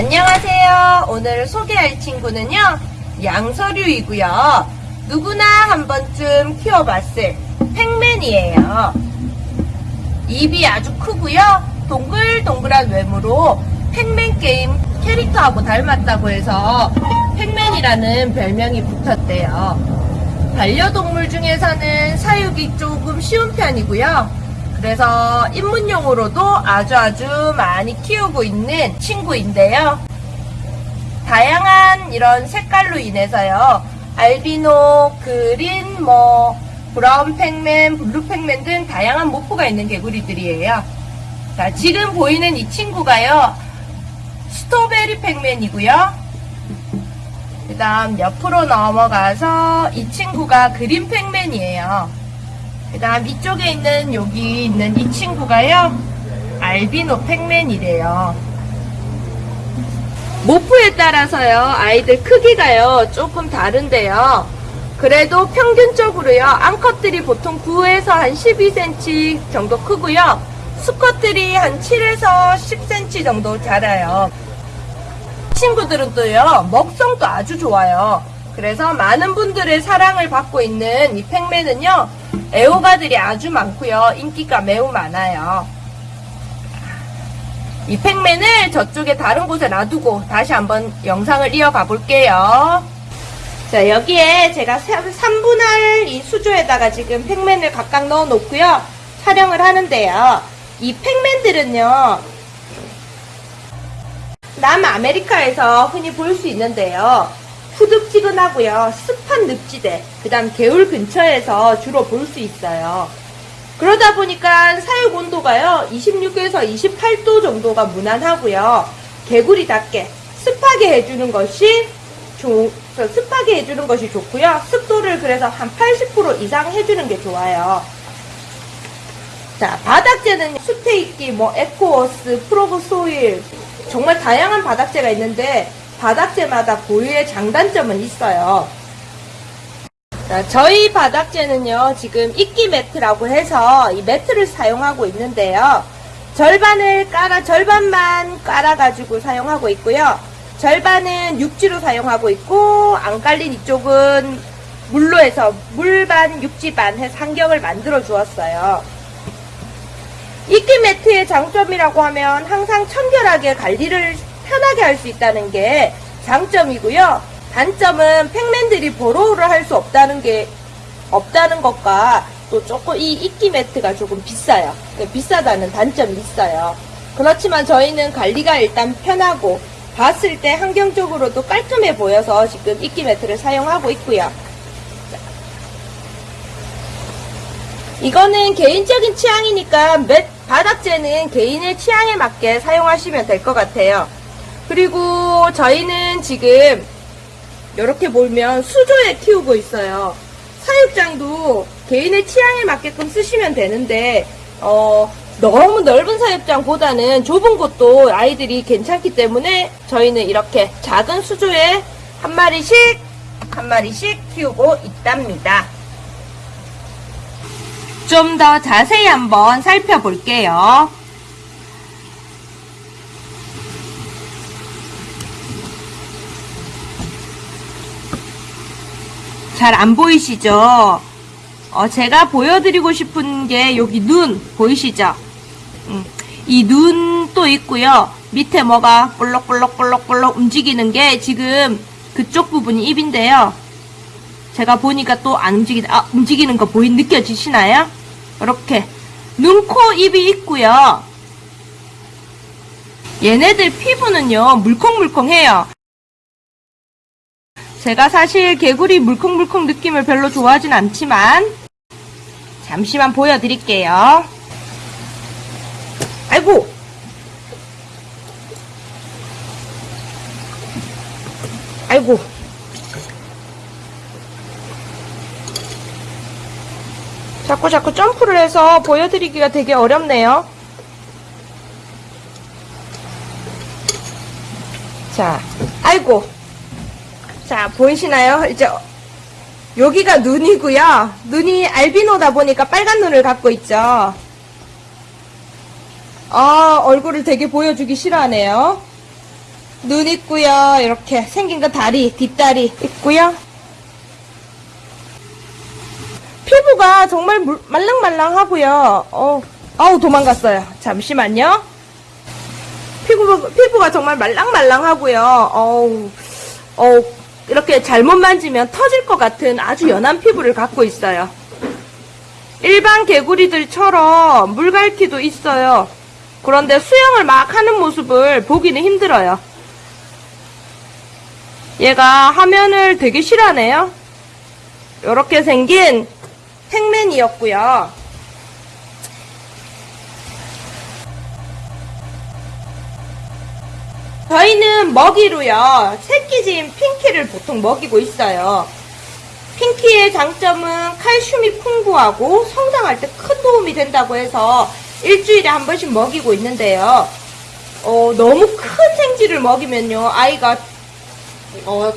안녕하세요. 오늘 소개할 친구는요, 양서류이고요. 누구나 한 번쯤 키워봤을 팩맨이에요. 입이 아주 크고요. 동글동글한 외모로 팩맨 게임 캐릭터하고 닮았다고 해서 팩맨이라는 별명이 붙었대요. 반려동물 중에서는 사육이 조금 쉬운 편이고요. 그래서 입문용으로도 아주 아주 많이 키우고 있는 친구인데요. 다양한 이런 색깔로 인해서요. 알비노, green, 뭐 brown Pacman, blue Pacman 등 다양한 morph가 있는 개구리들이에요. 자, 지금 보이는 이 친구가요. strawberry Pacman이고요. 그 다음 옆으로 넘어가서 이 친구가 green Pacman이에요. 그 다음 이쪽에 있는 여기 있는 이 친구가요. 알비노 팩맨이래요. 모프에 따라서요. 아이들 크기가요. 조금 다른데요. 그래도 평균적으로요. 암컷들이 보통 9에서 한 12cm 정도 크고요. 수컷들이 한 7에서 10cm 정도 자라요. 친구들은 또요. 먹성도 아주 좋아요. 그래서 많은 분들의 사랑을 받고 있는 이 팩맨은요. 애호가들이 아주 많고요. 인기가 매우 많아요. 이 팩맨을 저쪽에 다른 곳에 놔두고 다시 한번 영상을 이어가 볼게요. 자, 여기에 제가 3분할 이 수조에다가 지금 팩맨을 각각 넣어 놓고요. 촬영을 하는데요. 이 팩맨들은요. 남아메리카에서 흔히 볼 수 있는데요. 푸득지근하고요. 습한 늪지대, 그 다음 개울 근처에서 주로 볼 수 있어요. 그러다 보니까 사육 온도가요. 26에서 28도 정도가 무난하고요. 개구리답게 습하게 해주는 것이 조, 습하게 해주는 것이 좋고요. 습도를 그래서 한 80% 이상 해주는 게 좋아요. 자, 바닥재는 수태, 이끼, 뭐 Eco Earth, frog soil 정말 다양한 바닥재가 있는데 바닥재마다 고유의 장단점은 있어요. 자, 저희 바닥재는요, 지금 이끼 매트라고 해서 이 매트를 사용하고 있는데요. 절반을 깔아, 절반만 깔아가지고 사용하고 있고요. 절반은 육지로 사용하고 있고, 안 깔린 이쪽은 물로 해서 물반, 육지반 해서 환경을 만들어 주었어요. 이끼 매트의 장점이라고 하면 항상 청결하게 관리를 편하게 할 수 있다는 게 장점이고요. 단점은 팩맨들이 보로우를 할 수 없다는 게 없다는 것과 또 조금 이 이끼 매트가 조금 비싸요. 비싸다는 단점이 있어요. 그렇지만 저희는 관리가 일단 편하고 봤을 때 환경적으로도 깔끔해 보여서 지금 이끼 매트를 사용하고 있고요. 이거는 개인적인 취향이니까 매, 바닥재는 개인의 취향에 맞게 사용하시면 될 것 같아요. 그리고 저희는 지금 이렇게 보면 수조에 키우고 있어요. 사육장도 개인의 취향에 맞게끔 쓰시면 되는데 어, 너무 넓은 사육장보다는 좁은 곳도 아이들이 괜찮기 때문에 저희는 이렇게 작은 수조에 한 마리씩 한 마리씩 키우고 있답니다. 좀 더 자세히 한번 살펴볼게요. 잘 안 보이시죠? 어, 제가 보여드리고 싶은 게 여기 눈 보이시죠? 음, 이 눈도 있고요. 밑에 뭐가 볼록볼록볼록볼록 움직이는 게 지금 그쪽 부분이 입인데요. 제가 보니까 또 안 움직이, 아, 움직이는 거 보이, 느껴지시나요? 이렇게. 눈, 코, 입이 있고요. 얘네들 피부는요, 물컹물컹해요. 제가 사실 개구리 물컹물컹 느낌을 별로 좋아하진 않지만, 잠시만 보여드릴게요. 아이고! 아이고! 자꾸 자꾸 점프를 해서 보여드리기가 되게 어렵네요. 자, 아이고. 자, 보이시나요? 이제 여기가 눈이고요. 눈이 알비노다 보니까 빨간 눈을 갖고 있죠. 아, 얼굴을 되게 보여주기 싫어하네요. 눈 있고요. 이렇게 생긴 거 다리, 뒷다리 있고요. 피부가 정말 물- 말랑말랑하고요. 어, 아우 도망갔어요. 잠시만요. 피부 피부가 정말 말랑말랑하고요. 어우, 어 이렇게 잘못 만지면 터질 것 같은 아주 연한 피부를 갖고 있어요. 일반 개구리들처럼 물갈퀴도 있어요. 그런데 수영을 막 하는 모습을 보기는 힘들어요. 얘가 화면을 되게 싫어하네요. 이렇게 생긴 팩맨이었고요. 저희는 먹이로요. 새끼진 핑키를 보통 먹이고 있어요. 핑키의 장점은 칼슘이 풍부하고 성장할 때 큰 도움이 된다고 해서 일주일에 한 번씩 먹이고 있는데요. 어, 너무 큰 생쥐를 먹이면요. 아이가 어,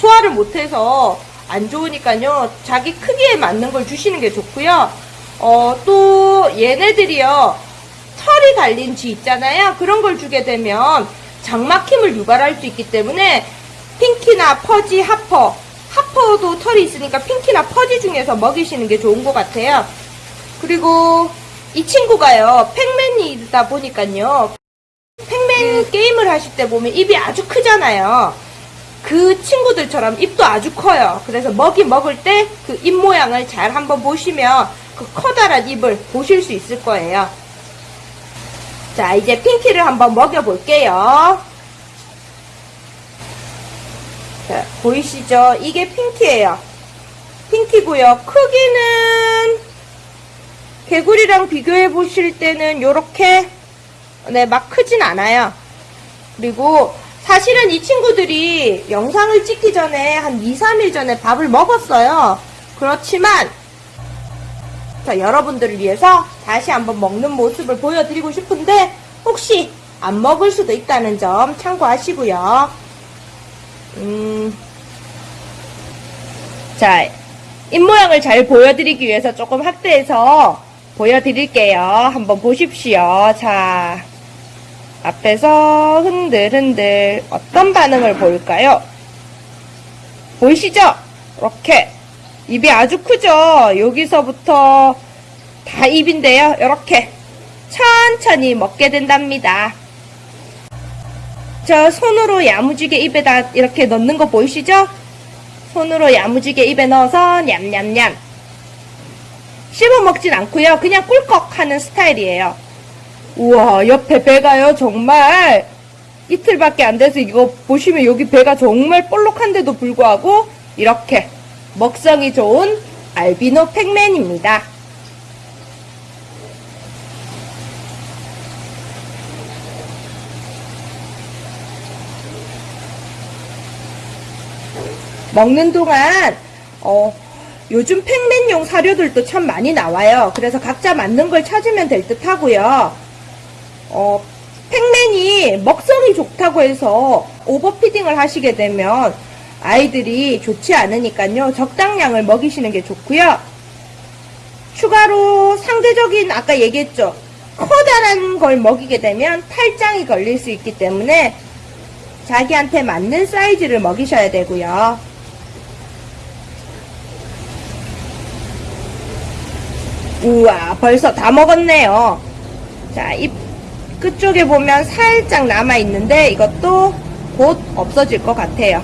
소화를 못해서 안 좋으니까요. 자기 크기에 맞는 걸 주시는 게 좋고요. 어, 또 얘네들이요. 털이 달린 쥐 있잖아요. 그런 걸 주게 되면 장막힘을 유발할 수 있기 때문에 핑키나 퍼지, 하퍼. 하퍼도 털이 있으니까 핑키나 퍼지 중에서 먹이시는 게 좋은 것 같아요. 그리고 이 친구가요. 팩맨이다 보니까요. 팩맨 게임을 하실 때 보면 입이 아주 크잖아요. 그 친구들처럼 입도 아주 커요. 그래서 먹이 먹을 때 그 입 모양을 잘 한번 보시면 그 커다란 입을 보실 수 있을 거예요. 자, 이제 핑키를 한번 먹여볼게요. 자, 보이시죠? 이게 핑키예요. 핑키고요. 크기는 개구리랑 비교해 보실 때는 요렇게 네, 막 크진 않아요. 그리고 사실은 이 친구들이 영상을 찍기 전에 한 2, 3일 전에 밥을 먹었어요. 그렇지만 자, 여러분들을 위해서 다시 한번 먹는 모습을 보여드리고 싶은데 혹시 안 먹을 수도 있다는 점 참고하시고요. 음, 자, 입모양을 잘 보여드리기 위해서 조금 확대해서 보여드릴게요. 한번 보십시오. 자, 앞에서 흔들흔들 어떤 반응을 보일까요? 보이시죠? 이렇게 입이 아주 크죠? 여기서부터 다 입인데요. 이렇게 천천히 먹게 된답니다. 저 손으로 야무지게 입에다 이렇게 넣는 거 보이시죠? 손으로 야무지게 입에 넣어서 냠냠냠 씹어 먹진 않고요. 그냥 꿀꺽 하는 스타일이에요. 우와, 옆에 배가요, 정말. 이틀밖에 안 돼서 이거 보시면 여기 배가 정말 볼록한데도 불구하고 이렇게 먹성이 좋은 알비노 팩맨입니다. 먹는 동안 어, 요즘 팩맨용 사료들도 참 많이 나와요. 그래서 각자 맞는 걸 찾으면 될 듯 하고요. 어, 팩맨이 먹성이 좋다고 해서 오버피딩을 하시게 되면 아이들이 좋지 않으니까요. 적당량을 먹이시는 게 좋고요. 추가로 상대적인 아까 얘기했죠. 커다란 걸 먹이게 되면 탈장이 걸릴 수 있기 때문에 자기한테 맞는 사이즈를 먹이셔야 되고요. 우와, 벌써 다 먹었네요. 자, 입 끝쪽에 보면 살짝 남아 있는데 이것도 곧 없어질 것 같아요.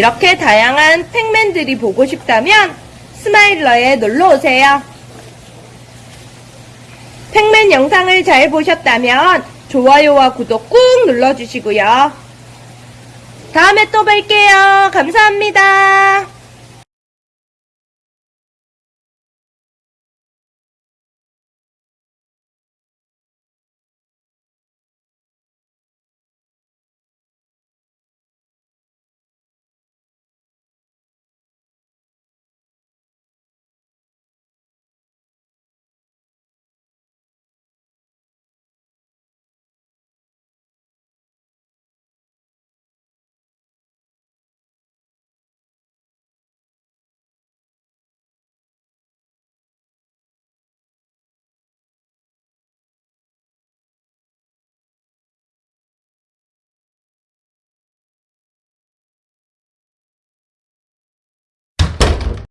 이렇게 다양한 팩맨들이 보고 싶다면 스마일러에 놀러 오세요. 팩맨 영상을 잘 보셨다면 좋아요와 구독 꾹 눌러주시고요. 다음에 또 뵐게요. 감사합니다.